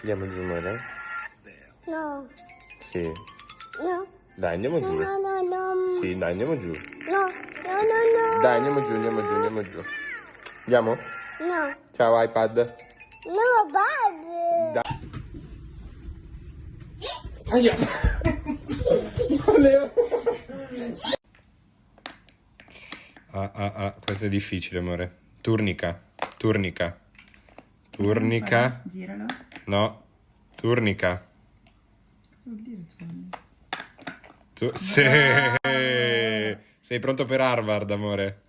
Andiamo giù, amore? No, Sì. no, Dai, andiamo giù. no, no, no. Sì, dai, andiamo giù. No, no, no, no. Dai, andiamo giù, andiamo giù, andiamo giù. Andiamo? No, Ciao iPad. no, bad. Dai. Aia. Leo. Ah, ah, ah, questo è difficile, amore. Turnica, turnica. Turnica. Giralo. No, turnica. Cosa vuol dire tu? Tu... Sì. Sei pronto per Harvard, amore?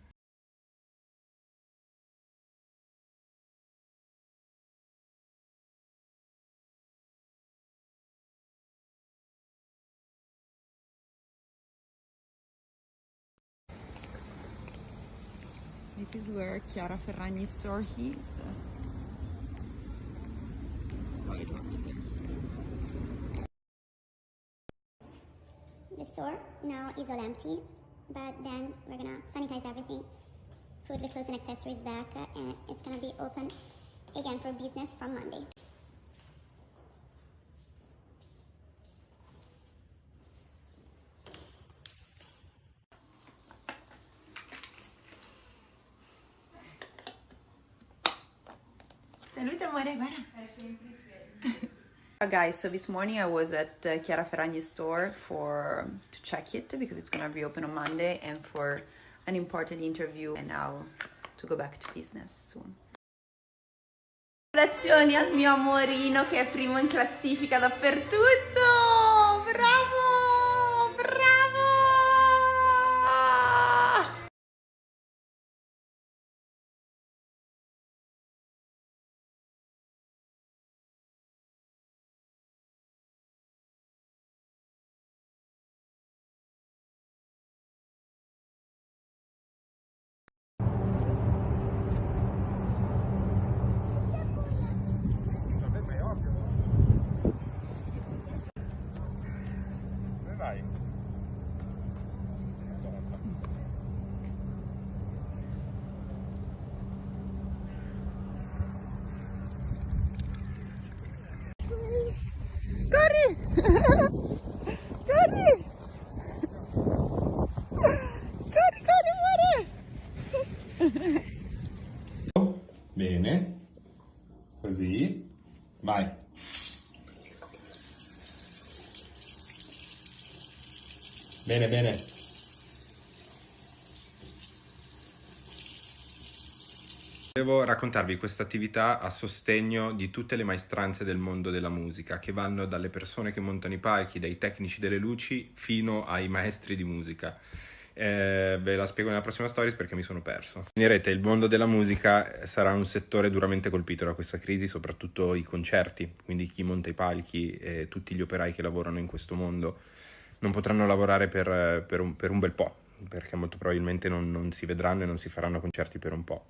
This is where Chiara Ferragni store is. The store now is all empty, but then we're gonna sanitize everything, put the clothes and accessories back, uh, and it's gonna be open again for business from Monday. Salute amore, guarda. Guys, so this morning I was at uh, Chiara Ferragni's store for to check it because it's gonna reopen on Monday and for an important interview and now to go back to business soon. Al mio amorino che è primo in classifica dappertutto! Bravo! Corri! Corri! Corri, corri, amore! Bene. Così. Vai. Bene, bene. Devo raccontarvi questa attività a sostegno di tutte le maestranze del mondo della musica, che vanno dalle persone che montano i palchi, dai tecnici delle luci, fino ai maestri di musica. Eh, ve la spiego nella prossima stories perché mi sono perso. Finirete, il mondo della musica sarà un settore duramente colpito da questa crisi, soprattutto i concerti, quindi chi monta i palchi e tutti gli operai che lavorano in questo mondo non potranno lavorare per, per un, per un bel po', perché molto probabilmente non, non si vedranno e non si faranno concerti per un po'.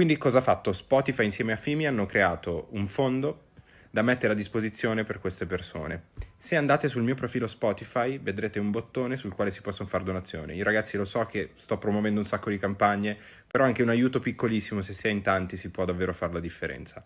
Quindi cosa ha fatto? Spotify insieme a Fimi hanno creato un fondo da mettere a disposizione per queste persone. Se andate sul mio profilo Spotify vedrete un bottone sul quale si possono fare donazioni. Io ragazzi lo so che sto promuovendo un sacco di campagne, però anche un aiuto piccolissimo, se si è in tanti, si può davvero fare la differenza.